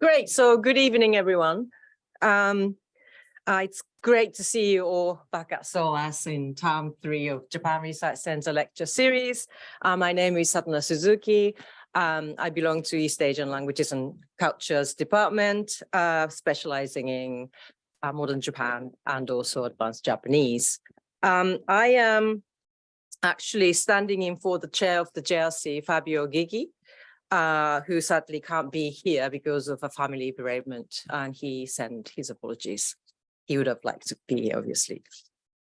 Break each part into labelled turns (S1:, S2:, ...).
S1: Great. So good evening, everyone. Um, uh, it's great to see you all back at SOAS in term three of Japan Research Center lecture series. Uh, my name is Satona Suzuki. Um, I belong to East Asian Languages and Cultures Department, uh, specializing in uh, modern Japan and also advanced Japanese. Um, I am actually standing in for the chair of the JRC, Fabio Gygi, uh, who sadly can't be here because of a family bereavement, and he sent his apologies. He would have liked to be here, obviously.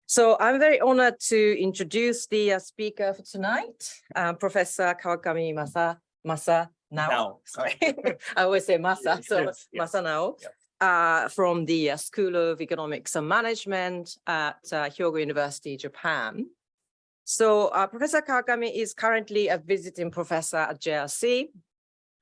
S1: So I'm very honored to introduce the uh, speaker for tonight, uh, Professor Kawakami Masa, Masa Nao.
S2: Now,
S1: Sorry, I always say Masa, so
S2: Yes.
S1: Masa Nao.
S2: Yep.
S1: Uh, from the uh, School of Economics and Management at uh, Hyogo University, Japan. So uh, Professor Kawakami is currently a visiting professor at JRC.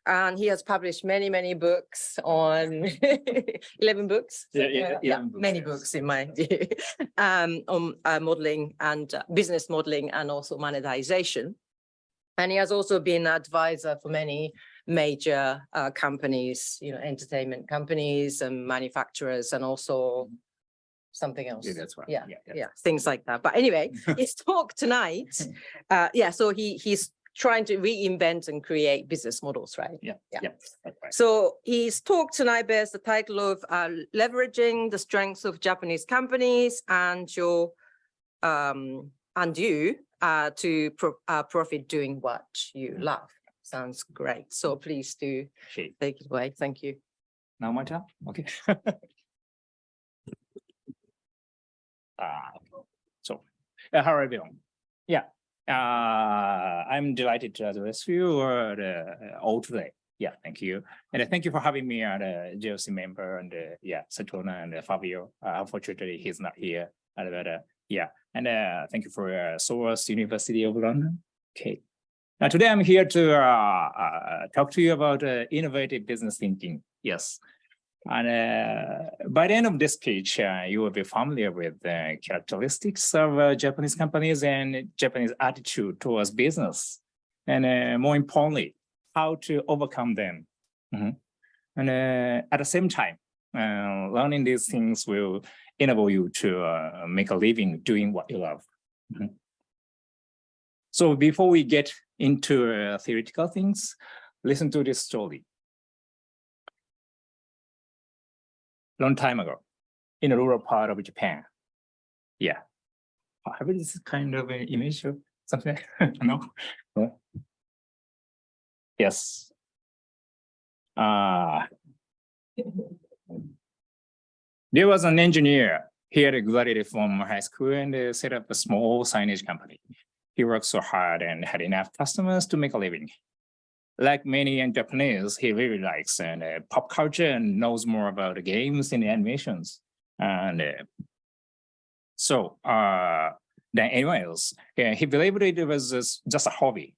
S1: And he has published many, many books on 11 books.
S2: Yeah, yeah,
S1: yeah,
S2: 11 books,
S1: many
S2: yes.
S1: books in my view, um, on uh, modeling and uh, business modeling and also monetization. And he has also been advisor for many major uh, companies, you know, entertainment companies and manufacturers and also something else.
S2: Yeah, that's right.
S1: Yeah,
S2: yeah.
S1: yeah, things like that. But anyway, his talk tonight, uh, yeah, so he he's trying to reinvent and create business models, right?
S2: Yeah,
S1: Yeah.
S2: yeah, right.
S1: So his talk tonight bears the title of uh, leveraging the strengths of Japanese companies and your um and you uh to pro uh, profit doing what you
S2: Mm.
S1: love. Sounds great. So please do take it away. Thank you.
S2: now my turn, okay. Uh, so, uh, how are you? Yeah, uh, I'm delighted to address you uh, the- all today. Yeah, thank you. And uh, thank you for having me as a GLC member and uh, yeah, Satona and uh, Fabio. Uh, Unfortunately, he's not here. Uh, But uh, yeah, and uh, thank you for uh, SOAS University of London. Okay. Now today I'm here to uh, uh, talk to you about uh, innovative business thinking. Yes. And uh, by the end of this speech, uh, you will be familiar with the characteristics of uh, Japanese companies and Japanese attitude towards business. And more importantly, how to overcome them. Mhm. And uh, at the same time, learning these things will enable you to uh, make a living doing what you love. Mhm. So before we get into uh, theoretical things, listen to this story. Long time ago, in a rural part of Japan. Yeah. Have this kind of an image of something? No? Yes. Uh, there was an engineer. He had graduated from high school and uh, set up a small signage company. He worked so hard and had enough customers to make a living. Like many young Japanese, he really likes and uh, pop culture and knows more about the games and the animations. And uh, so, uh, than anyone else, yeah, he believed it was just, a hobby,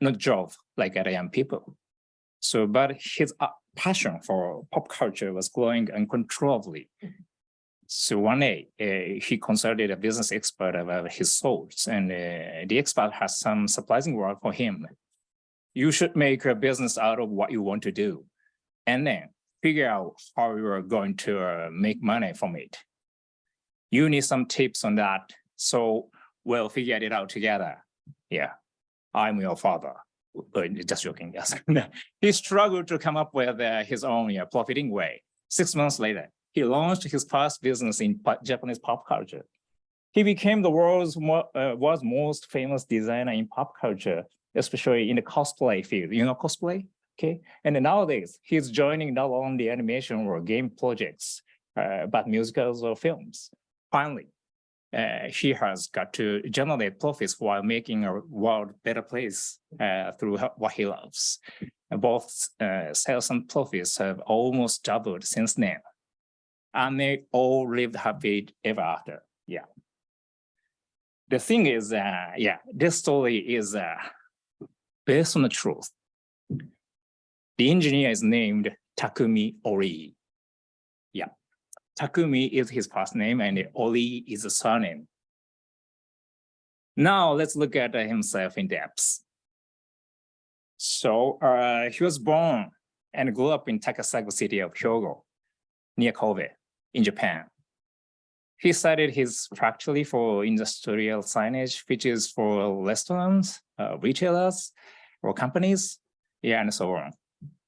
S2: not job like other young people. So, but his uh, passion for pop culture was growing uncontrollably. So one day, uh, he consulted a business expert about his thoughts, and uh, the expert has some surprising word for him. You should make a business out of what you want to do, and then figure out how you are going to uh, make money from it. You need some tips on that, so we'll figure it out together. Yeah, I'm your father. Uh, Just joking, yes. he struggled to come up with uh, his own yeah, profiting way. Six months later, he launched his first business in Japanese pop culture. He became the world's mo- uh, world's most famous designer in pop culture, especially in the cosplay field. You know cosplay? Okay. And nowadays, he's joining not only animation or game projects, uh, but musicals or films. Finally, uh, he has got to generate profits while making a world better place uh, through what he loves. Both uh, sales and profits have almost doubled since then. And they all lived happy ever after. Yeah. The thing is, uh, yeah, this story is uh, based on the truth. The engineer is named Takumi Ori. Yeah. Takumi is his first name and Ori is a surname. Now let's look at himself in depth. So uh, he was born and grew up in Takasago city of Hyogo, near Kobe, in Japan. He studied his factory for industrial signage, which is for restaurants, uh, retailers, or companies, yeah, and so on.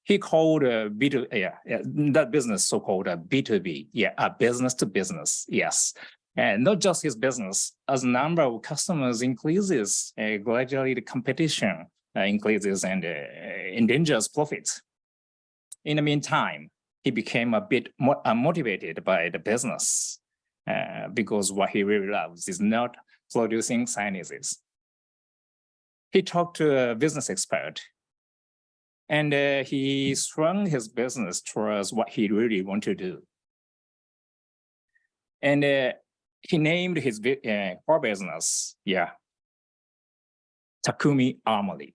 S2: He called uh, B2, yeah, yeah, that business so-called a B2B, yeah, a business to business, yes. And not just his business, as number of customers increases, uh, gradually the competition uh, increases and uh, endangers profits. In the meantime, he became a bit more unmotivated by the business uh, because what he really loves is not producing signages. He talked to a business expert and uh, he swung his business towards what he really wanted to do. And uh, he named his uh, core business, yeah, Takumi Armory.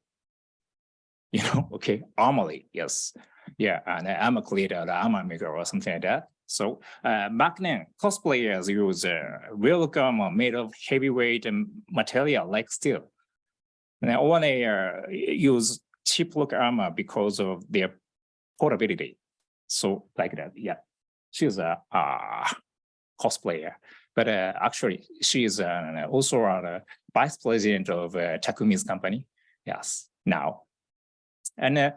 S2: You know, okay, Armory, yes. Yeah, and I'm a creator, I'm a maker or something like that. So uh, back then, cosplayers use uh, real armor made of heavyweight material like steel. Or they uh, use cheap look armor because of their portability. So like that, yeah. She's a uh, cosplayer, but uh, actually she is uh, also a vice president of uh, Takumi's company. Yes, now. And uh,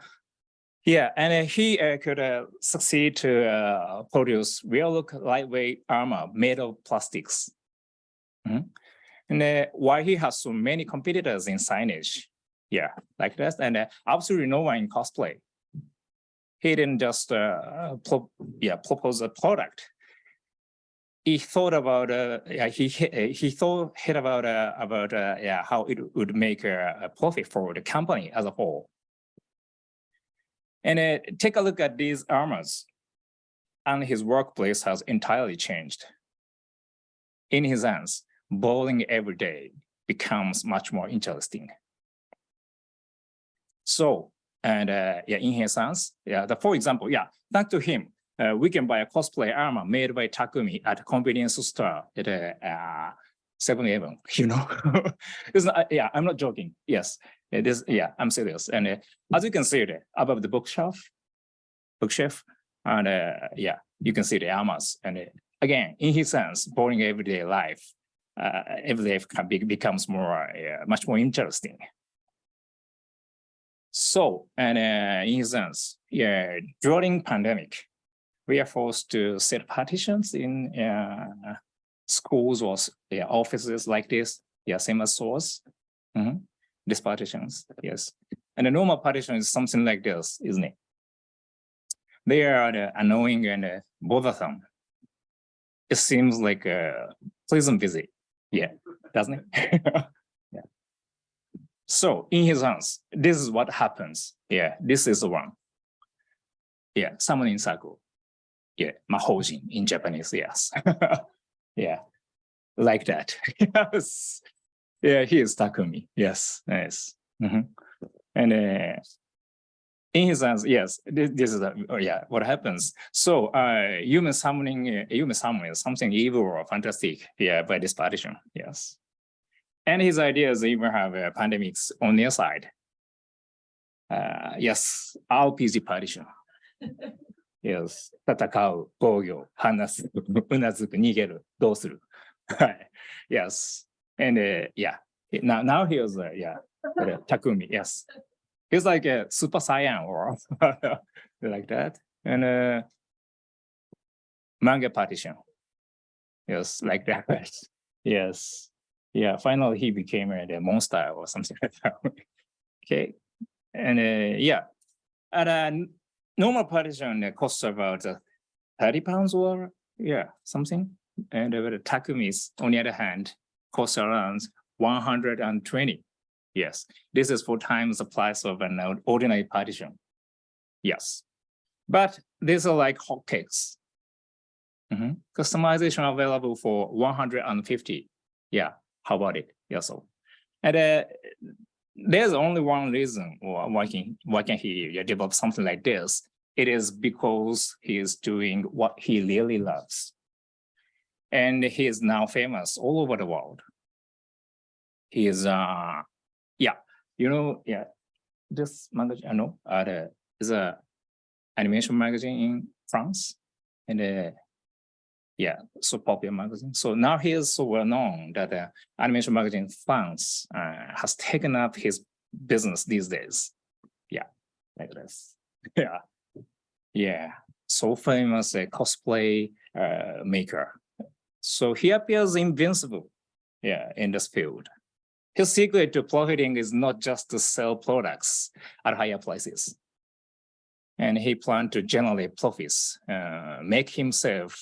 S2: yeah, and uh, he uh, could uh, succeed to uh, produce real look lightweight armor made of plastics. Mhm. And uh, why he has so many competitors in signage, yeah, like this. and uh, absolutely no one in cosplay. He didn't just uh, pro yeah propose a product. He thought about uh, yeah he he he thought about uh, about uh, yeah how it would make a, a profit for the company as a whole. And uh, take a look at these armors. And his workplace has entirely changed. In his hands, bowling every day becomes much more interesting. So, and uh, yeah, in his hands, yeah, the, for example, yeah, thanks to him, uh, we can buy a cosplay armor made by Takumi at a convenience store at uh, 7-Eleven, you know? not, yeah, I'm not joking. Yes, it is. Yeah, I'm serious. And uh, as you can see there above the bookshelf, bookshelf, and uh, yeah, you can see the armors. And uh, again, in his sense, boring everyday life, uh, can be, becomes more, uh, much more interesting. So, and uh, in his sense, yeah, during pandemic, we are forced to set partitions in uh, schools or yeah, offices like this. Yeah, same as stores. Mhm. These partitions, yes. And the normal partition is something like this, isn't it? They are uh, annoying and uh, bothersome. It seems like a pleasant visit. Yeah, doesn't it? yeah. So in his hands, this is what happens. Yeah, this is the one. Yeah, summoning circle. Yeah, mahojin in Japanese, yes. yeah, like that. yes. Yeah, he is Takumi. Yes, yes. Mhm. And uh, in his hands, yes, this, this is, the- oh, yeah, what happens. So uh, human summoning, uh, human summon is something evil or fantastic, yeah, by this partition, yes. And his ideas even have uh, pandemics on their side. Uh, yes, RPG partition. Yes, 戦う、防御、話す、うなずく、逃げる、どうする。はい。Yes, and uh, yeah, now, now he was, uh, yeah, uh, Takumi, yes. He's like a super saiyan or like that. And uh, manga partition. Yes, like that. Yes. Yeah, finally he became a, a monster or something like that. Okay. And uh, yeah, at a normal partition uh, costs about uh, 30 pounds or yeah, something. And uh, the Takumi's, on the other hand, costs around 120. Yes, this is four times the price of an ordinary partition. Yes, but these are like hotcakes. Mhm. Customization available for 150. Yeah, how about it? Yeah, so. And uh, there's only one reason why can, why can he develop something like this? It is because he is doing what he really loves. And he is now famous all over the world. He is, uh, yeah, you know, yeah, this magazine, I know, uh, the- is a animation magazine in France. And uh, yeah, so popular magazine. So now he is so well known that uh, animation magazine France uh, has taken up his business these days. Yeah, like this. Yeah, yeah. So famous uh, cosplay uh, maker. So he appears invincible. Yeah, in this field. His secret to profiting is not just to sell products at higher prices. And he planned to generate profits, uh, make himself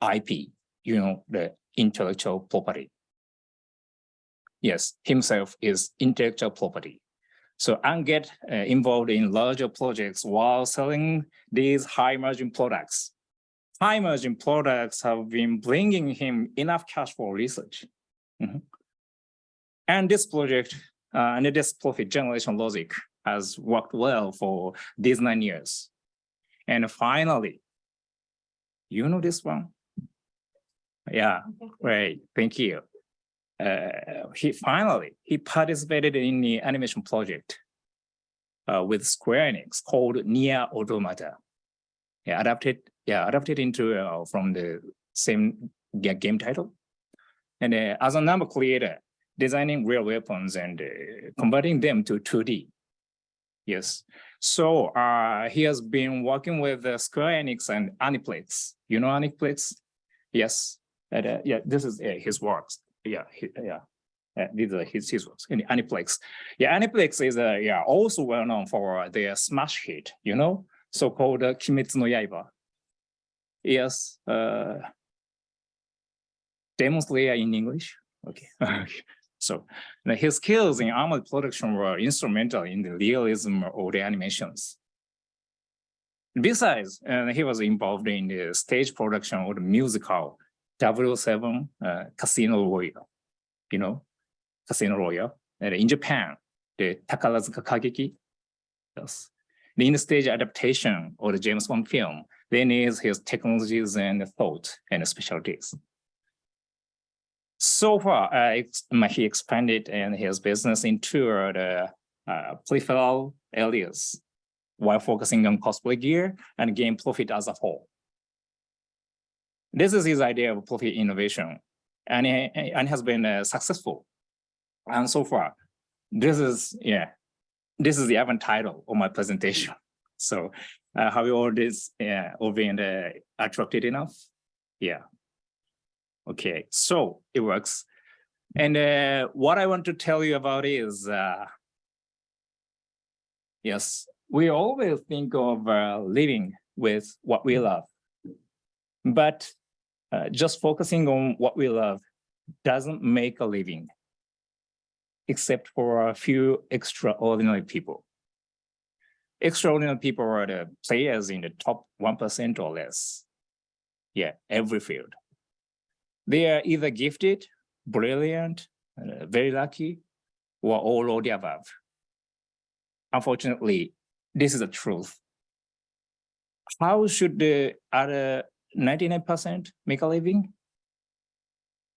S2: IP, you know, the intellectual property. Yes, himself is intellectual property. So and get uh, involved in larger projects while selling these high margin products. High margin products have been bringing him enough cash for research. Mhm. And this project uh, and this profit generation logic has worked well for these nine years. And finally, you know this one? Yeah, great, thank you. Uh, he finally, he participated in the animation project uh, with Square Enix called Nier Automata. Yeah, adapted, yeah, adapted into uh, from the same game title. And uh, as a number creator, designing real weapons and uh, converting them to 2D. Yes, so uh, he has been working with uh, Square Enix and Aniplex. You know Aniplex? Yes, and, uh, yeah, this is uh, his works. Yeah, he- yeah. Uh, these are his, his works in Aniplex. Yeah, Aniplex is uh, yeah also well known for their smash hit, you know, so-called uh, Kimetsu no Yaiba. Yes, uh, Demon Slayer in English. Okay. So his skills in armored production were instrumental in the realism of the animations. Besides, uh, he was involved in the stage production of the musical W Seven uh, Casino Royale, you know, Casino Royale. And in Japan, the Takarazuka Kageki. Yes. In the stage adaptation of the James Bond film, they need his technologies and thought and specialties. So far, uh, he expanded and his business into uh, the uh, peripheral areas while focusing on cosplay gear and game profit as a whole. This is his idea of profit innovation and, he- and has been uh, successful. And so far, this is, yeah, this is the event title of my presentation. So uh, have you all this, yeah, all been uh, attracted enough? Yeah. Okay, so it works. And uh, what I want to tell you about is, uh, yes, we always think of uh, living with what we love. But uh, just focusing on what we love doesn't make a living, except for a few extraordinary people. Extraordinary people are the players in the top 1% or less. Yeah, every field. They are either gifted, brilliant, uh, very lucky, or all of the above. Unfortunately, this is the truth. How should the other 99% make a living?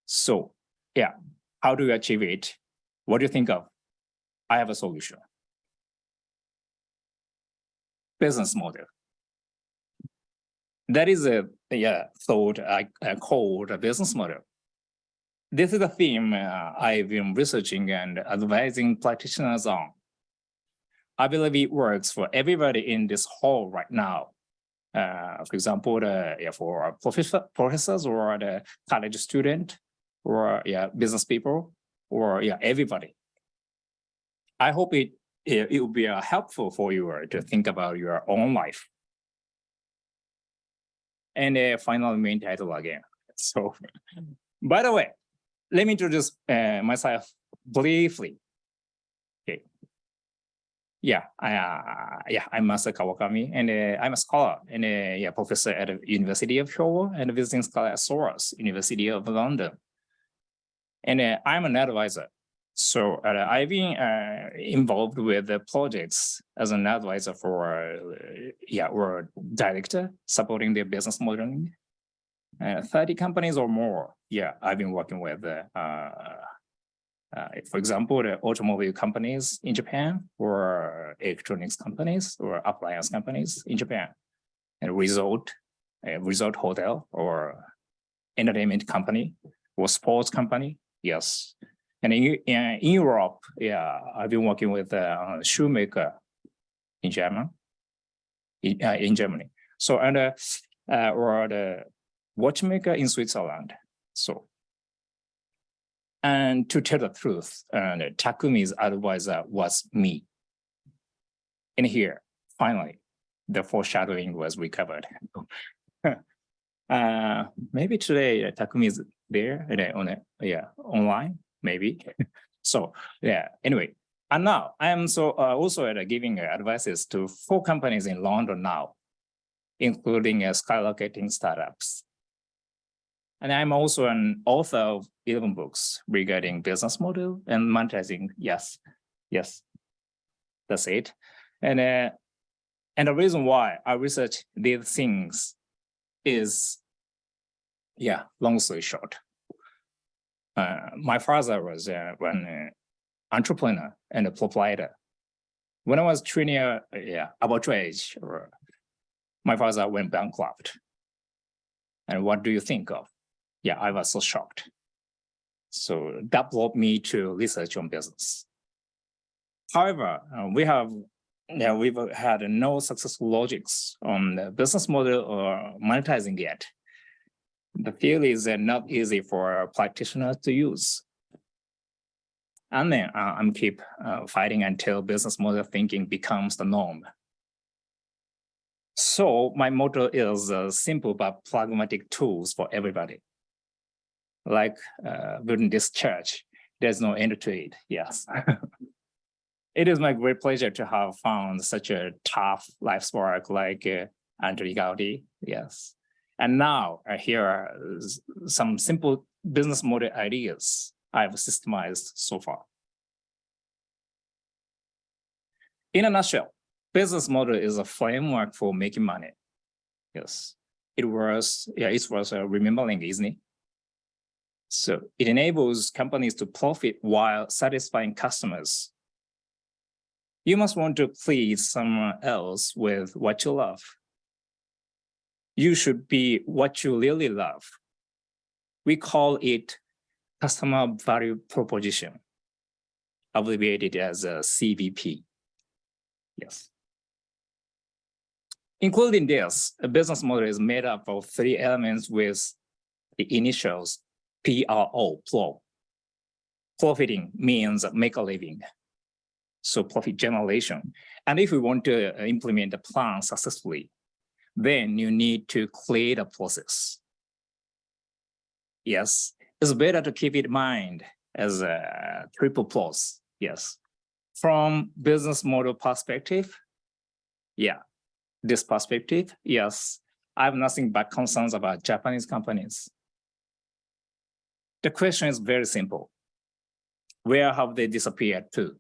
S2: So, yeah, how do you achieve it? What do you think of? I have a solution. Business model. That is a yeah thought I, I called a business model. This is a theme uh, I've been researching and advising practitioners on. I believe it works for everybody in this hall right now. Uh, for example, the, yeah, for professor, professors or the college student or yeah, business people or yeah, everybody. I hope it, it, will be uh, helpful for you to think about your own life. And a final main title again. So, by the way, let me introduce uh, myself briefly. Okay. Yeah, I, uh, yeah, I'm Masa Kawakami, and uh, I'm a scholar and a yeah, professor at the University of Hyogo and a visiting scholar at SOAS, University of London. And uh, I'm an advisor. So uh, I've been uh, involved with the projects as an advisor for, uh, yeah, or director supporting their business modeling. Uh, 30 companies or more. Yeah, I've been working with uh, for example, the automobile companies in Japan or electronics companies or appliance companies in Japan. And resort, a resort hotel or entertainment company or sports company, yes. And in, in Europe, yeah, I've been working with a shoemaker in German, in, uh, in Germany. So, and, uh, uh, or the watchmaker in Switzerland. So, and to tell the truth, and Takumi's advisor was me. And here, finally, the foreshadowing was recovered. uh, maybe today uh, Takumi is there uh, on it, yeah, online, maybe. so yeah, anyway, and now I am so uh, also uh, giving uh, advices to four companies in London now, including uh, skyrocketing startups. And I'm also an author of 11 books regarding business model and monetizing. Yes, yes, that's it. And, uh, and the reason why I research these things is, yeah, long story short. Uh, my father was uh, an uh, entrepreneur and a proprietor. When I was 20, uh, yeah, about your age, my father went bankrupt. And what do you think of? Yeah, I was so shocked. So that brought me to research on business. However, uh, we have yeah, we've had no successful logics on the business model or monetizing yet. The field is not easy for practitioners to use. And then uh, I'm keep uh, fighting until business model thinking becomes the norm. So my motto is uh, simple but pragmatic tools for everybody. Like uh, building this church, there's no end to it, yes. It is my great pleasure to have found such a tough life's work like uh, Andrew Gaudi, yes. And now uh, here are some simple business model ideas I've systemized so far. In a nutshell, business model is a framework for making money. Yes, it was, yeah, it was uh, remembering, isn't it? So it enables companies to profit while satisfying customers you must want to please someone else with what you love. You should be what you really love. We call it customer value proposition, abbreviated as a CVP. Yes. Including this, a business model is made up of three elements with the initials PRO, pro. Profiting means make a living so profit generation. And if we want to uh, implement the plan successfully, then you need to create a process. Yes, it's better to keep it in mind as a triple plus, yes. From business model perspective, yeah, this perspective, yes, I have nothing but concerns about Japanese companies. The question is very simple. Where have they disappeared to?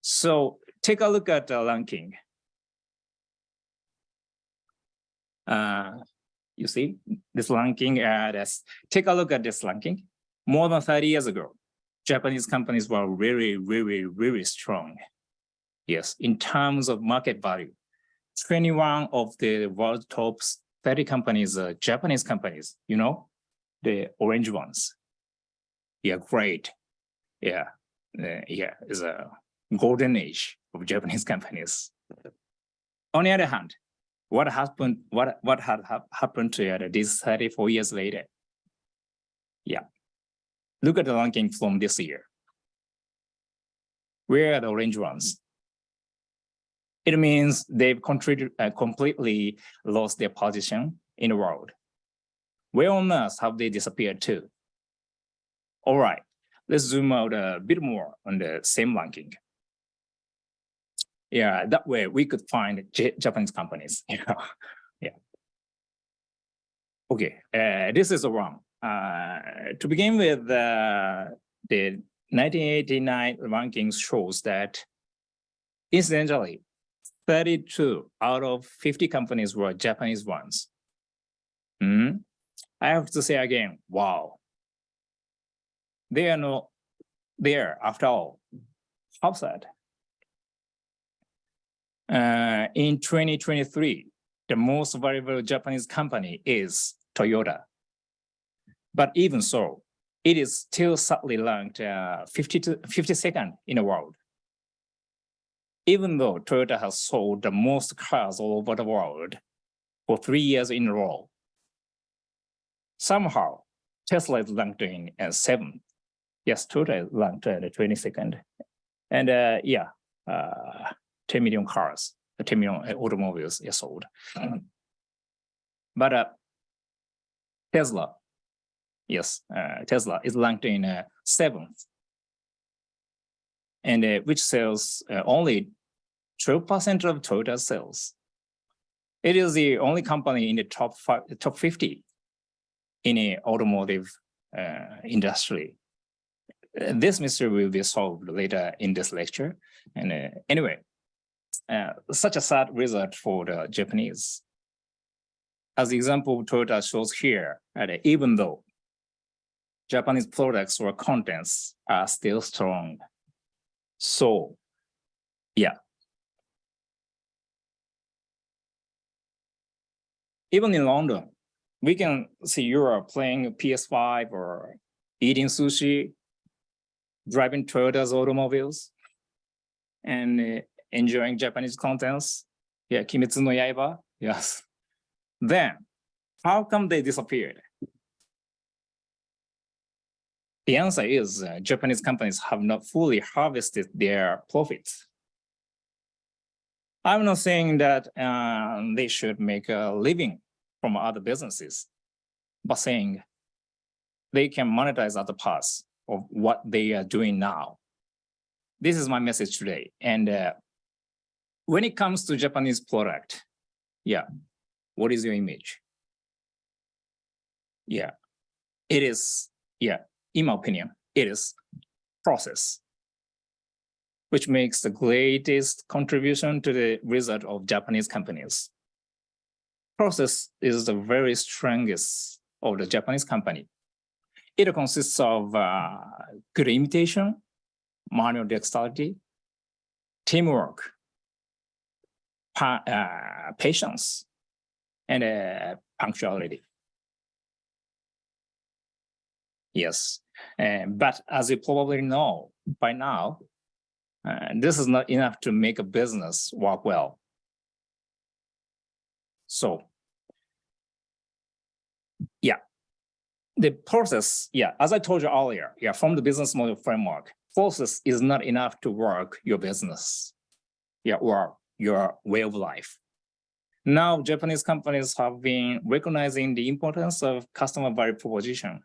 S2: So take a look at the ranking. Uh, you see this ranking, uh, that's, take a look at this ranking. More than 30 years ago, Japanese companies were really, really, really strong. Yes, in terms of market value, 21 of the world top 30 companies are Japanese companies, you know, the orange ones. Yeah, great. Yeah, uh, yeah, is a golden age of Japanese companies. On the other hand, what happened, what, what had ha happened to it this 34 years later? Yeah. Look at the ranking from this year. Where are the orange ones? It means they've uh, completely lost their position in the world. Where on earth have they disappeared to? All right, let's zoom out a bit more on the same ranking yeah, that way we could find J Japanese companies. You know? yeah. Okay, uh, this is wrong. Uh, to begin with, uh, the 1989 rankings shows that incidentally, 32 out of 50 companies were Japanese ones. Mm -hmm. I have to say again, wow. they are not there after all. How sad. Uh, in 2023, the most valuable Japanese company is Toyota. But even so, it is still sadly ranked uh, 50 to 52nd in the world. Even though Toyota has sold the most cars all over the world for three years in a row, somehow Tesla is ranked in uh, seventh. Yes, Toyota is ranked at the 22nd. And uh, yeah, uh, 10 million cars, uh, 10 million automobiles are sold. But uh, Tesla, yes, uh, Tesla is ranked in uh, seventh. And uh, which sells uh, only 12% of Toyota sales. It is the only company in the top five, top 50 in the automotive uh, industry. Uh, This mystery will be solved later in this lecture. And uh, anyway, uh, such a sad result for the Japanese. As the example of Toyota shows here, even though Japanese products or contents are still strong. So, yeah. Even in London, we can see Europe playing PS5 or eating sushi, driving Toyota's automobiles, and uh, enjoying Japanese contents. Yeah, Kimetsu no Yaiba, yes. Then, how come they disappeared? The answer is uh, Japanese companies have not fully harvested their profits. I'm not saying that um, they should make a living from other businesses, but saying they can monetize other parts of what they are doing now. This is my message today. And uh, when it comes to Japanese product, yeah, what is your image? Yeah, it is, yeah, in my opinion, it is process, which makes the greatest contribution to the result of Japanese companies. Process is the very strongest of the Japanese company. It consists of uh, good imitation, manual dexterity, teamwork, patience, and uh, punctuality. Yes, uh, but as you probably know by now, uh, this is not enough to make a business work well. So, yeah, the process, yeah, as I told you earlier, yeah, from the business model framework, process is not enough to work your business, yeah, or your way of life. Now, Japanese companies have been recognizing the importance of customer value proposition.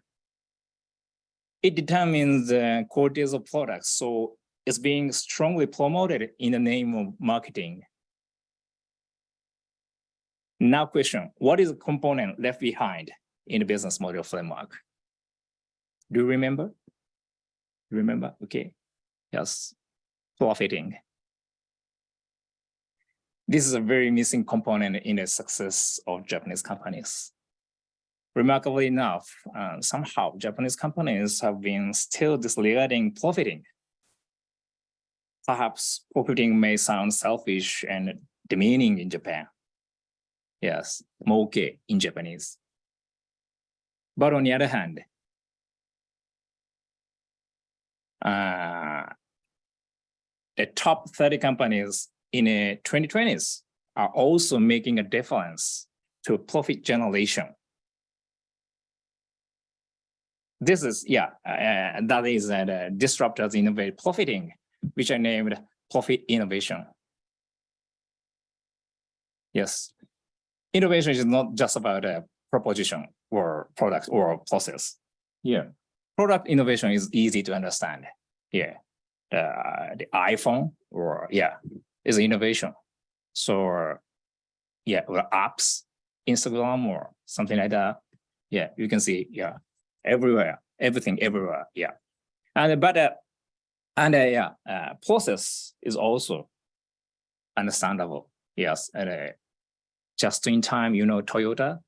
S2: It determines the qualities of products, so it's being strongly promoted in the name of marketing. Now question, what is the component left behind in the business model framework? Do you remember? Remember? Okay. Yes. Profiting. This is a very missing component in the success of Japanese companies. Remarkably enough, uh, somehow Japanese companies have been still disregarding profiting. Perhaps profiting may sound selfish and demeaning in Japan. Yes, moke in Japanese. But on the other hand, uh, the top 30 companies in the 2020s are also making a difference to profit generation. This is, yeah, uh, that is uh, the disruptors innovate profiting, which I named profit innovation. Yes, innovation is not just about a proposition or product or process. Yeah, product innovation is easy to understand. Yeah, the, the iPhone or yeah, is innovation. So yeah, or apps, Instagram or something like that. Yeah, you can see, yeah, everywhere, everything everywhere, yeah. And but uh, and uh, yeah, uh, process is also understandable. Yes, and uh, just in time, you know, Toyota,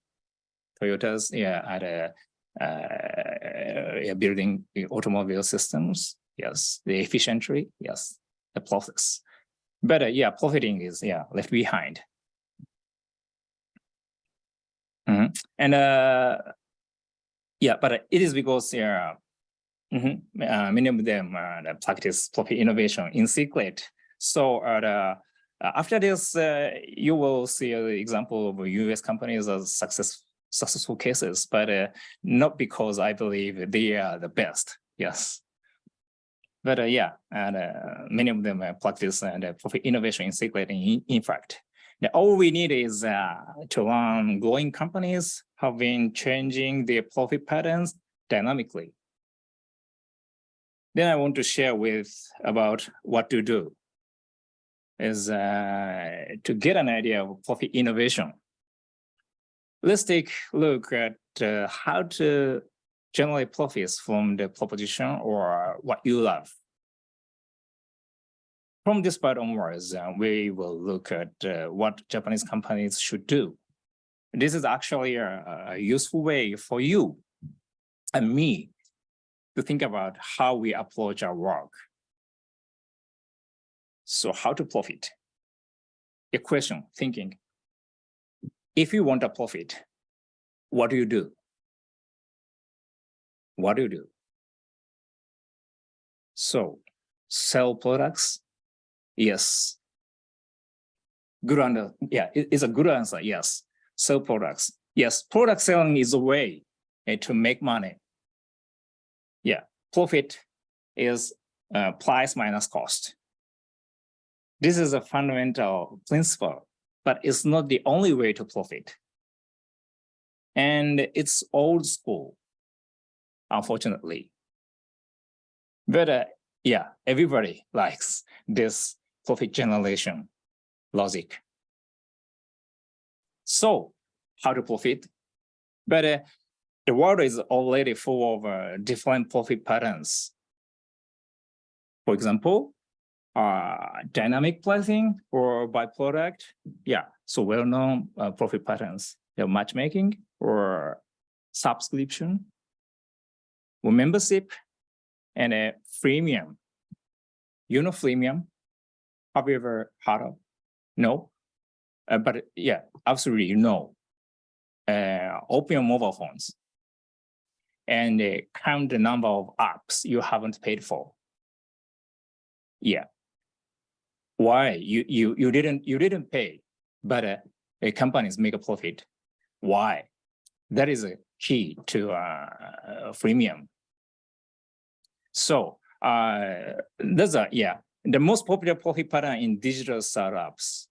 S2: Toyota's yeah, at a uh, yeah, building automobile systems. Yes, the efficiently. Yes, the process. But uh, yeah, profiting is yeah left behind. Mhm. And uh, yeah, but it is because yeah, mhm, uh, many of them uh, practice profit innovation in secret. So uh, uh, after this, uh, you will see an example of US companies as success successful cases, but not because I believe they are the best. Yes. But uh, yeah, and uh, many of them practice and profit innovation in secret. In, in fact, the, all we need is uh, to learn growing companies have been changing their profit patterns dynamically. Then I want to share with about what to do is uh, to get an idea of profit innovation. Let's take a look at uh, how to generate profits from the proposition or what you love. From this part onwards, uh, we will look at uh, what Japanese companies should do. This is actually a, a useful way for you and me to think about how we approach our work. So how to profit? A question, thinking. If you want a profit, what do you do? What do you do? So sell products? Yes. Good answer. Yeah, it's a good answer. Yes. Sell products. Yes, product selling is a way eh, to make money. Yeah, profit is uh, price minus cost. This is a fundamental principle, but it's not the only way to profit. And it's old school, unfortunately. But uh, yeah, everybody likes this profit generation logic. So how to profit? But uh, the world is already full of uh, different profit patterns. For example, uh, dynamic pricing or by product. Yeah, so well-known uh, profit patterns, the matchmaking or subscription membership and a freemium. You know freemium? Have you ever heard of? No? Uh, but yeah, absolutely, know. Uh, open your mobile phones and uh, count the number of apps you haven't paid for. Yeah. Why? You you you didn't you didn't pay, but uh, companies make a profit. Why? That is a key to uh, freemium. So uh, a yeah the most popular profit pattern in digital startups.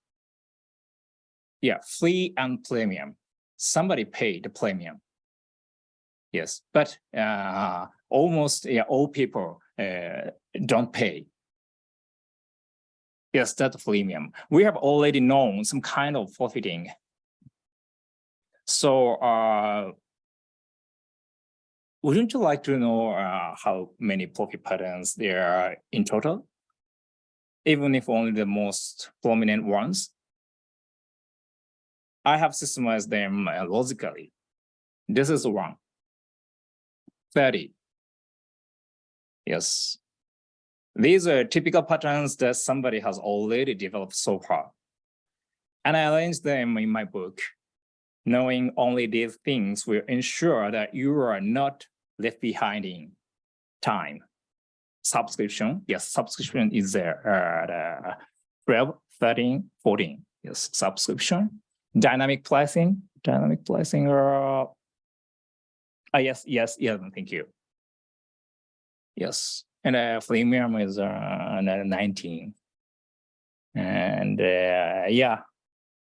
S2: Yeah, free and premium. Somebody paid the premium. Yes, but uh, almost yeah, all people uh, don't pay. Yes, that's freemium. We have already known some kind of profiting. So uh, wouldn't you like to know uh, how many profit patterns there are in total? Even if only the most prominent ones? I have systemized them uh, logically. This is one. 30. Yes. These are typical patterns that somebody has already developed so far. And I arranged them in my book. Knowing only these things will ensure that you are not left behind in time. Subscription, yes, subscription is there at uh, 12, 13, 14. Yes, subscription. Dynamic pricing, dynamic pricing, uh, Ah, yes, yes, yes, thank you. Yes, and uh, freemium is uh, 19. And uh, yeah,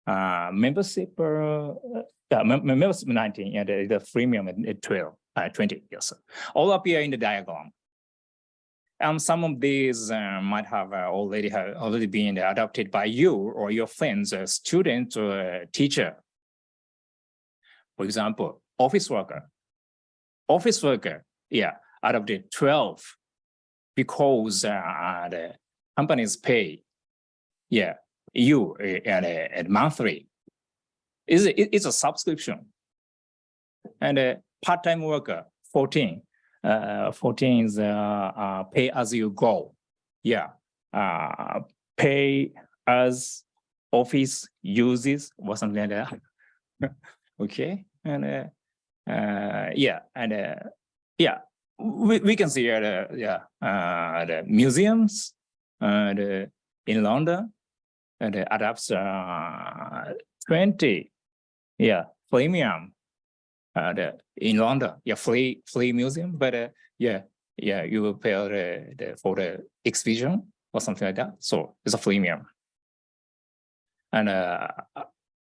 S2: uh, membership, uh, uh, mem- membership 19, yeah, the, the freemium at, at 12, uh, 20, yes. All appear in the diagram. And some of these uh, might have already have already been adopted by you or your friends, a student or teacher. For example, office worker office worker, yeah, the 12, because uh, the companies pay, yeah, you at, a- at monthly. Is it, it's a subscription. And a part-time worker, 14, uh, 14 is uh, uh, pay as you go. Yeah, uh, pay as office uses or something like that. okay, and uh, uh, yeah, and uh, yeah, we, we can see at uh, yeah uh, the museums the, in London and it adapts uh, 20 yeah premium uh, the, in London yeah free free museum but uh, yeah yeah you will pay the, the for the exhibition or something like that so it's a premium and uh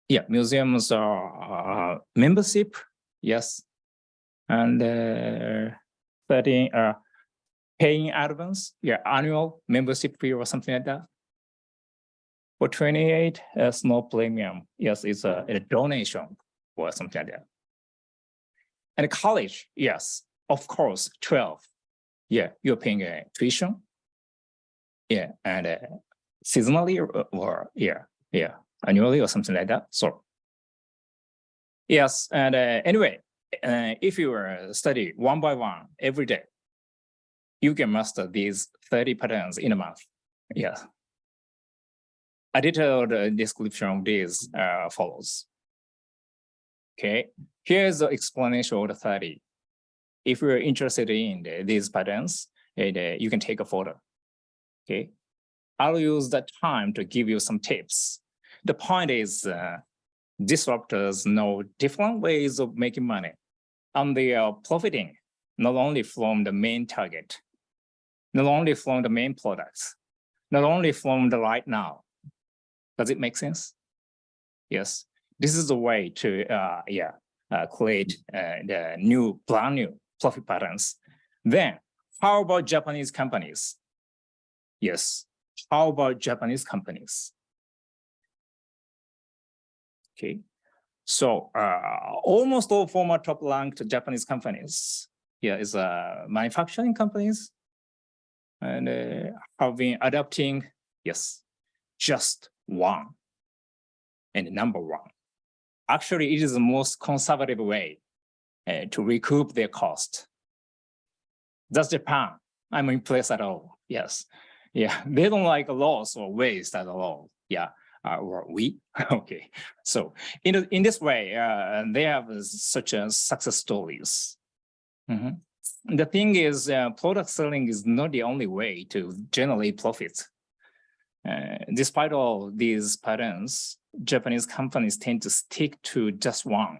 S2: yeah museums are uh, membership yes and uh 13 uh paying advance yeah annual membership fee or something like that for 28 a no premium. Yes it's a, a donation or something like that. And college yes of course 12 yeah you're paying a tuition. Yeah and uh, seasonally or, or yeah yeah annually or something like that so. Yes and uh, anyway uh, if you uh, study one by one every day you can master these 30 patterns in a month. Yeah a detailed description of this uh, follows okay here's the explanation of the 30 if you're interested in the- these patterns uh, you can take a photo okay I'll use that time to give you some tips. The point is, uh, disruptors know different ways of making money. And they are profiting not only from the main target, not only from the main products, not only from the right now. Does it make sense? Yes, this is the way to, uh, yeah, uh, create uh, the new, brand new profit patterns. Then, how about Japanese companies? Yes, how about Japanese companies? Okay, so uh, almost all former top ranked Japanese companies, yeah, is uh, manufacturing companies and uh, have been adapting, yes, just one and number one. Actually, it is the most conservative way uh, to recoup their cost. That's Japan. I'm impressed at all. Yes. Yeah, they don't like loss or waste at all. Yeah, uh, or we. okay, so in in this way, uh, they have such a success stories. Mhm. The thing is, uh, product selling is not the only way to generate profits. Uh, despite all these patterns, Japanese companies tend to stick to just one.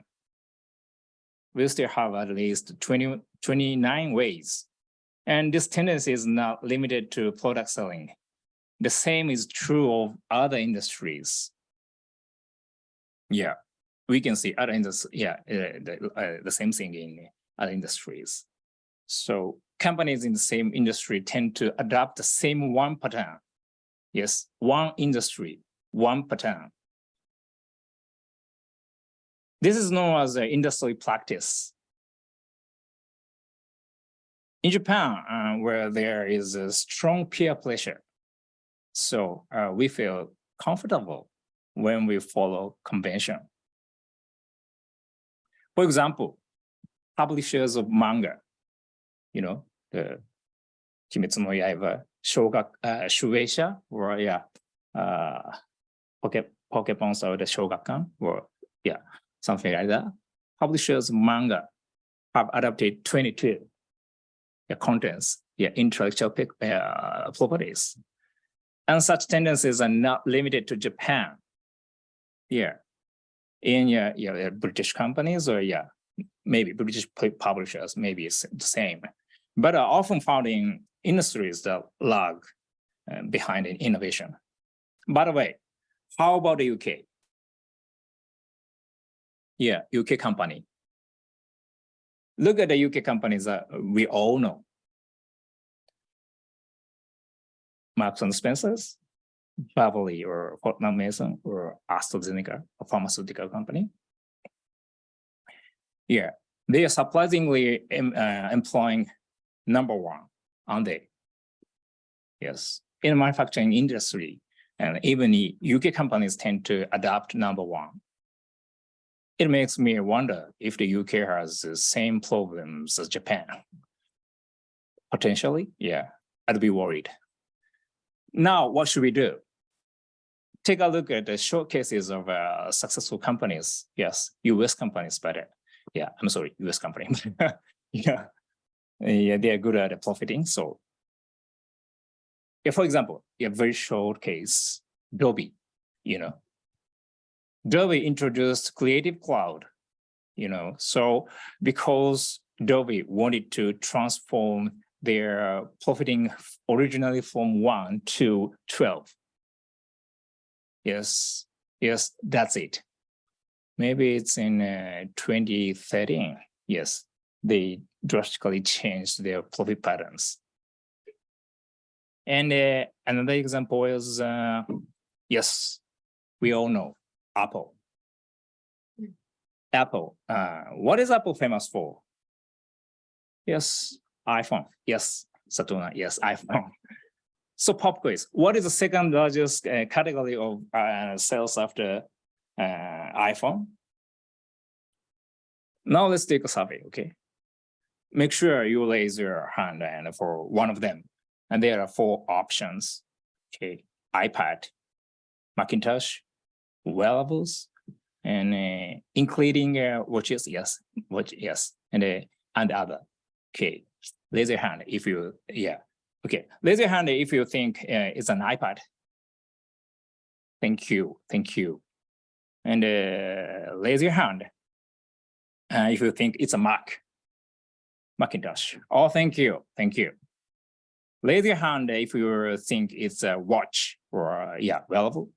S2: We still have at least 20, 29 ways and this tendency is not limited to product selling. The same is true of other industries. Yeah, we can see other industries, yeah, uh, the, uh, the same thing in other industries. So companies in the same industry tend to adopt the same one pattern. Yes, one industry, one pattern. This is known as industry practice. In Japan, uh, where there is a strong peer pressure, so uh, we feel comfortable when we follow convention. For example, publishers of manga, you know, the Kimetsu no Yaiba, Shogak, uh, Shueisha, or yeah, uh, Poke, Pokemon or the Shogakukan, or yeah, something like that. Publishers manga have adapted 22 yeah, contents, yeah, intellectual uh, properties. And such tendencies are not limited to Japan. Yeah, in yeah, yeah, British companies or yeah, maybe British publishers, maybe it's the same, but are often found in industries that lag uh, behind in innovation. By the way, how about the UK? Yeah, UK company. Look at the UK companies that we all know. Marks and Spencers, Burberry or Fortnum Mason or AstraZeneca, a pharmaceutical company. Yeah, they are surprisingly em- uh, employing number one, aren't they? Yes, in the manufacturing industry, and even UK companies tend to adopt number one. It makes me wonder if the UK has the same problems as Japan. Potentially, yeah, I'd be worried. Now, what should we do? Take a look at the showcases of uh, successful companies. Yes, US companies, but uh, yeah, I'm sorry, US company. yeah, yeah, they are good at profiting. So, yeah, for example, a very short case, Adobe, you know, Adobe introduced Creative Cloud, you know, so because Adobe wanted to transform their profiting originally from one to 12. Yes, yes, that's it. Maybe it's in uh, 2013. Yes, they drastically changed their profit patterns. And uh, another example is, uh, yes, we all know Apple. Apple, uh, what is Apple famous for? Yes, iPhone. Yes, Satona. Yes, iPhone. So pop quiz. What is the second largest uh, category of uh, sales after uh, iPhone? Now let's take a survey. Okay. Make sure you raise your hand and for one of them. And there are four options. Okay. iPad, Macintosh, wearables, and uh, including uh, watches. Yes, watch. Yes, and uh, and other. Okay, raise your hand if you, yeah. Okay, raise your hand if you think uh, it's an iPad. Thank you, thank you. And uh, raise your hand uh, if you think it's a Mac, Macintosh. Oh, thank you, thank you. Raise your hand if you think it's a watch or, uh, yeah, wearable.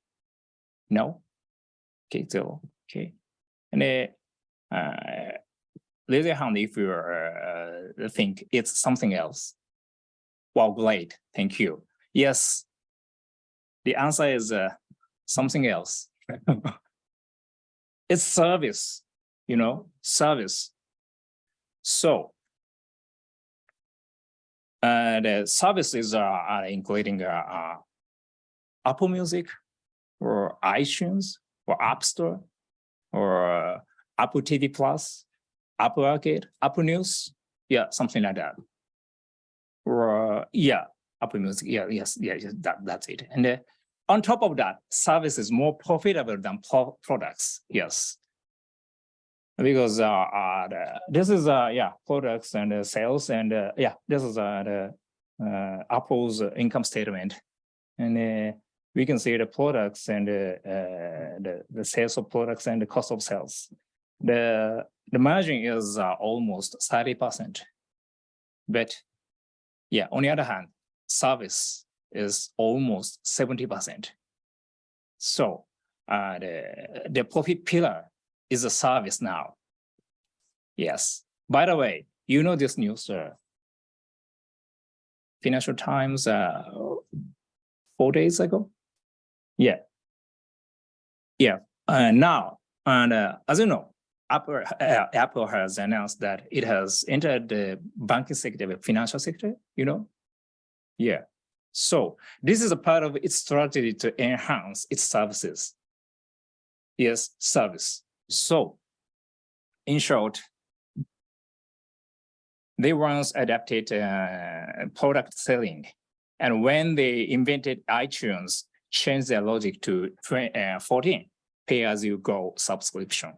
S2: No? Okay, so, okay. And uh, uh, raise your hand if you uh, think it's something else. Well, great, thank you. Yes, the answer is uh, something else. it's service, you know, service. So uh, the services are, are including uh, uh, Apple Music or iTunes or App Store or uh, Apple TV Plus, Apple Arcade, Apple News, yeah, something like that. Or uh, yeah, Apple Music, yeah, yes, yeah, yes, that, that's it. And uh, on top of that, service is more profitable than pro products, yes. Because uh, uh the, this is uh yeah products and sales and yeah this is the Apple's income statement, and we can see the products and the the sales of products and the cost of sales. The the margin is almost 30%. But yeah, on the other hand, service is almost 70%. So uh, the, the profit pillar is a service now. Yes. By the way, you know this news, sir. Financial Times uh, four days ago? Yeah. Yeah. Uh, now, and uh, as you know, Apple, uh, Apple has announced that it has entered the banking sector, the financial sector, you know? Yeah. So this is a part of its strategy to enhance its services. Yes, service. So in short, they once adapted uh, product selling. And when they invented iTunes, changed their logic to uh, 14, pay as you go subscription.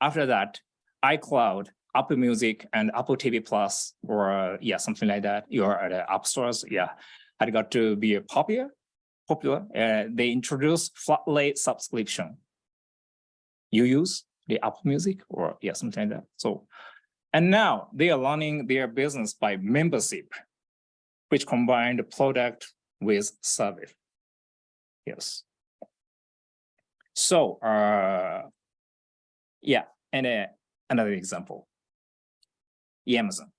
S2: After that, iCloud, Apple Music, and Apple TV Plus, or yeah, something like that, you're at the app stores, yeah, had got to be popular. Popular. Uh, they introduced flat rate subscription. You use the Apple Music, or yeah, something like that. So, and now they are running their business by membership, which combine the product with service. Yes. So, uh, yeah, and uh, another example, Amazon.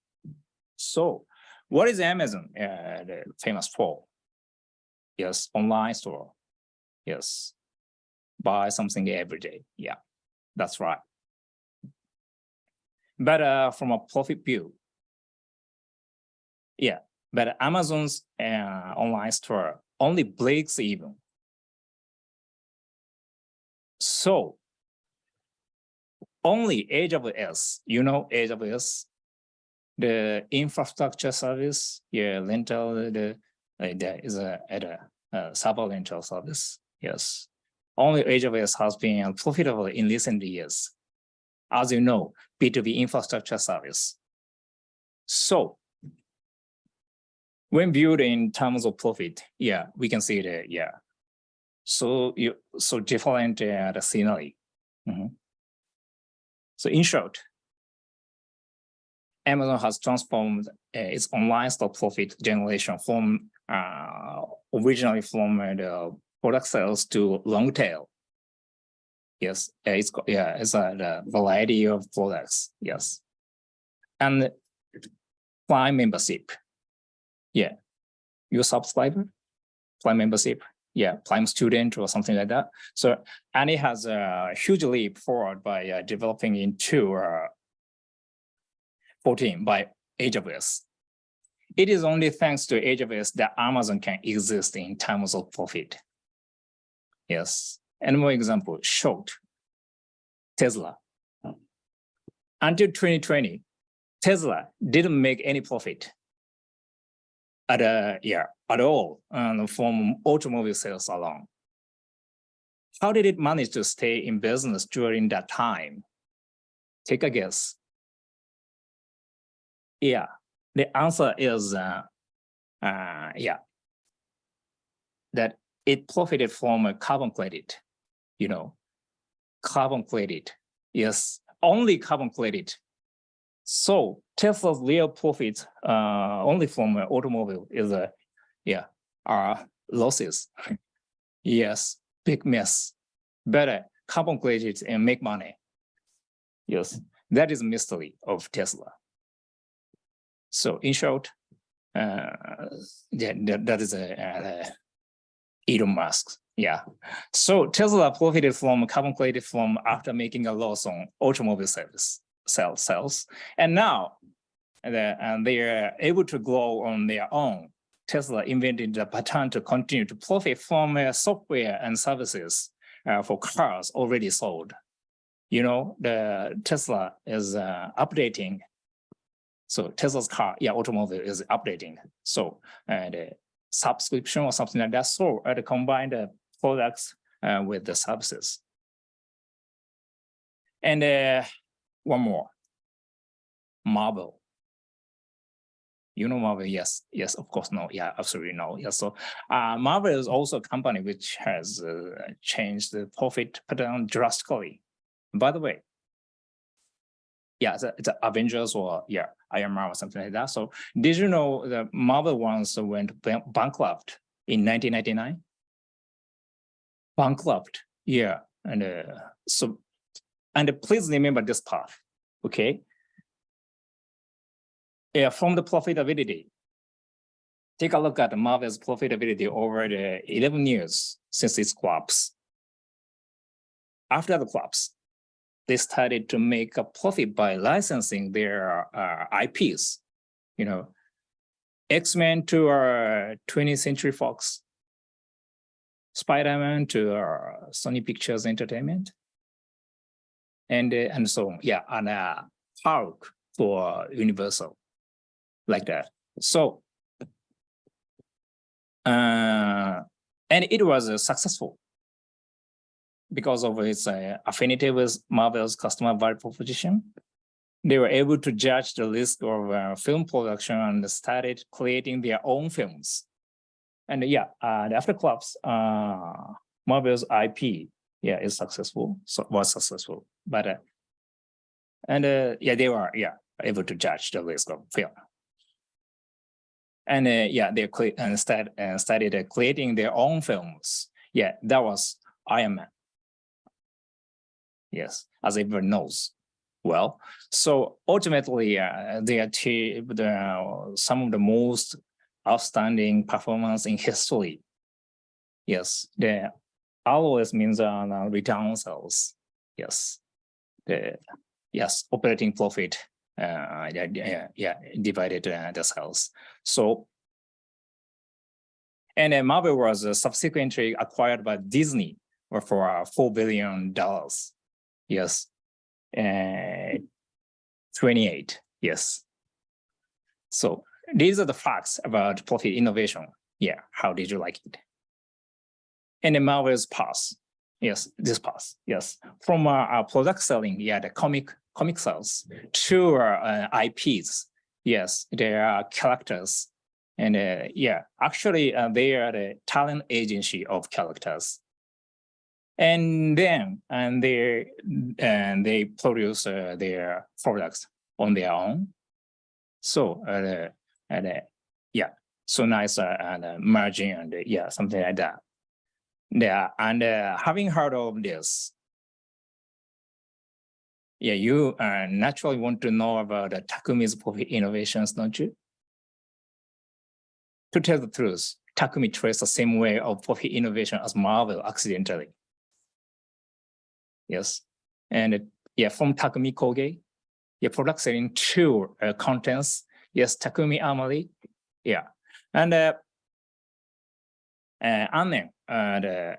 S2: So what is Amazon uh, famous for? Yes, online store. Yes, buy something every day. Yeah, that's right. But uh, from a profit view, yeah, but Amazon's uh, online store only breaks even. So only AWS, you know AWS, the infrastructure service, yeah, rental, the, there is a, at a, uh, rental service, yes. Only AWS has been profitable in recent years. As you know, B2B infrastructure service. So when viewed in terms of profit, yeah, we can see that, yeah. So you, so different uh, the scenery. Mhm. So in short, Amazon has transformed uh, its online stock profit generation from uh, originally from uh, the product sales to long tail. Yes, it's yeah, it's a variety of products. Yes, and Prime membership. Yeah, your subscriber, Prime membership. Yeah, Prime student or something like that. So and it has a huge leap forward by uh, developing into uh, 14 by AWS. It is only thanks to AWS that Amazon can exist in terms of profit. Yes, and more example, short, Tesla. Until 2020, Tesla didn't make any profit at a yeah at all um, from automobile sales alone. How did it manage to stay in business during that time? Take a guess. Yeah, the answer is uh, uh, yeah that it profited from a carbon credit, you know, carbon credit. Yes, only carbon credit. So Tesla's real profit uh, only from an automobile is a yeah are losses. yes, big mess. Better carbon credit and make money. Yes, that is mystery of Tesla. So in short, uh, yeah, that, that is a, uh Elon Musk. Yeah. So Tesla profited from carbon credit from after making a loss on automobile sell sales. And now the, and they are able to grow on their own. Tesla invented the pattern to continue to profit from uh, software and services uh, for cars already sold. You know, the Tesla is uh, updating. So Tesla's car, yeah, automobile is updating. So and uh, subscription or something like that. So uh, to combine the products uh, with the services. And uh, one more, Marvel. You know Marvel? Yes, yes, of course, no, yeah, absolutely no. Yeah, so uh, Marvel is also a company which has uh, changed the profit pattern drastically. By the way, yeah, it's, Avengers or yeah, Iron Man or something like that. So did you know the Marvel ones went bankrupt in 1999? Bankrupt, yeah, and uh, so and please remember this part, okay? Yeah, from the profitability. Take a look at Marvel's profitability over the 11 years since its collapse. After the collapse, they started to make a profit by licensing their uh, IPs. You know, X-Men to our 20th Century Fox, Spider-Man to our Sony Pictures Entertainment, and uh, and so. Yeah, and uh, Hulk for Universal, like that. So, uh, and it was uh, successful because of its uh, affinity with Marvel's customer value proposition. They were able to judge the risk of uh, film production and started creating their own films. And yeah, uh, after collapse, uh, Marvel's IP, yeah, is successful, so was successful. But uh, and uh, yeah, they were yeah able to judge the risk of film. And uh, yeah, they and start, started uh, creating their own films. Yeah, that was Iron Man. Yes, as everyone knows. Well, so ultimately, uh, they achieved uh, some of the most outstanding performance in history. Yes, the ROS means uh, return sales. Yes, the yes operating profit. Uh, yeah, yeah, divided uh, the sales. So, and uh, Marvel was uh, subsequently acquired by Disney for uh, four billion dollars. Yes, uh, 28, yes. So these are the facts about profit innovation. Yeah, how did you like it? And the Marvel's pass. Yes, this pass. Yes, from uh, our product selling, yeah, the comic comic sales to uh, IPs. Yes, there are characters, and uh, yeah, actually, uh, they are the talent agency of characters. And then, and they and they produce uh, their products on their own. So, uh, and uh, yeah, so nice uh, and uh, margin and uh, yeah, something like that. Yeah, and uh, having heard of this, yeah, you uh, naturally want to know about the Takumi's profit innovations, don't you? To tell the truth, Takumi traced the same way of profit innovation as Marvel accidentally. Yes, and uh, yeah, from Takumi Koge, yeah, product selling to uh, contents, yes, Takumi Amari, yeah, and uh, uh, Annen, uh, the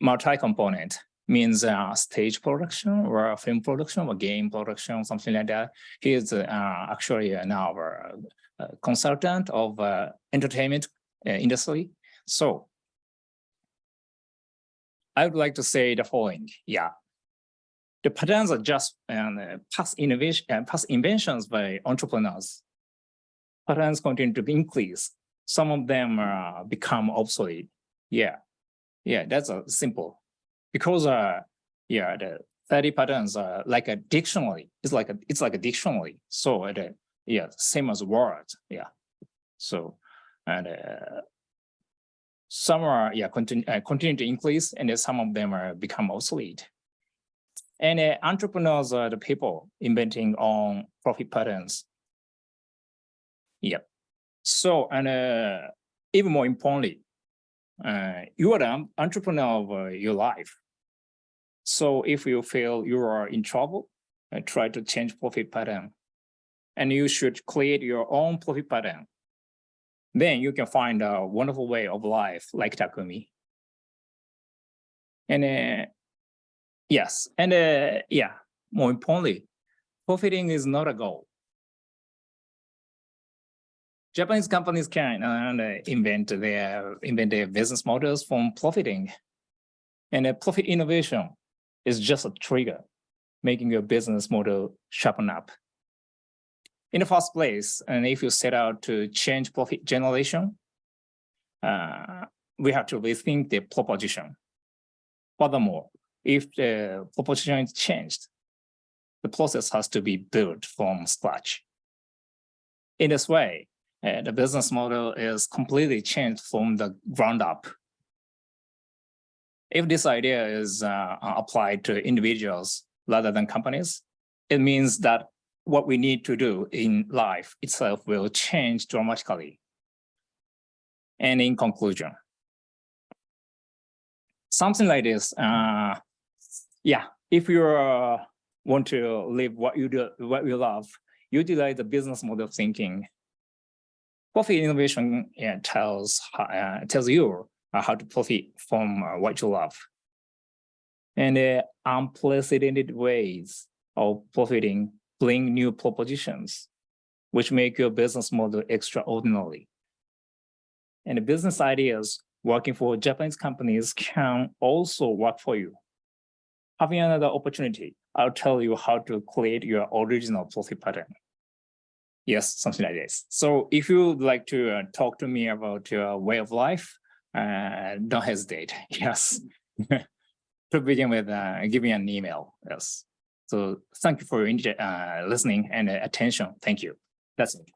S2: multi-component means uh, stage production or film production or game production, something like that. He is uh, actually uh, now a, a consultant of uh, entertainment uh, industry. So I would like to say the following. Yeah, the patterns are just um, uh, past innovation, uh, past inventions by entrepreneurs. Patterns continue to increase. Some of them uh, become obsolete. Yeah, yeah, that's a simple. Because uh, yeah, the 30 patterns are like a dictionary. It's like a it's like a dictionary. So uh, yeah, same as words. Yeah. So and uh, some are yeah continue uh, continue to increase, and some of them are become obsolete. And uh, entrepreneurs are the people inventing on profit patterns. Yep. So and uh, even more importantly, uh, you are the entrepreneur of uh, your life. So if you feel you are in trouble, uh, try to change profit pattern. And you should create your own profit pattern. Then you can find a wonderful way of life like Takumi. And uh, yes, and uh, yeah, more importantly, profiting is not a goal. Japanese companies can uh, invent their invent their business models from profiting. And a profit innovation is just a trigger, making your business model sharpen up. In the first place, and if you set out to change profit generation, uh, we have to rethink the proposition. Furthermore, if the proposition is changed, the process has to be built from scratch. In this way, uh, the business model is completely changed from the ground up. If this idea is uh, applied to individuals rather than companies, it means that what we need to do in life itself will change dramatically. And in conclusion, something like this, uh, yeah, if you uh, want to live what you do, what you love, utilize the business model of thinking profit innovation yeah, tells uh, tells you uh, how to profit from uh, what you love. And uh, unprecedented ways of profiting bring new propositions, which make your business model extraordinary. And the business ideas working for Japanese companies can also work for you. Having another opportunity, I'll tell you how to create your original policy pattern. Yes, something like this. So if you would like to uh, talk to me about your way of life, uh, don't hesitate. Yes. to begin with, uh, give me an email. Yes. So thank you for your uh, listening and attention. Thank you. That's it.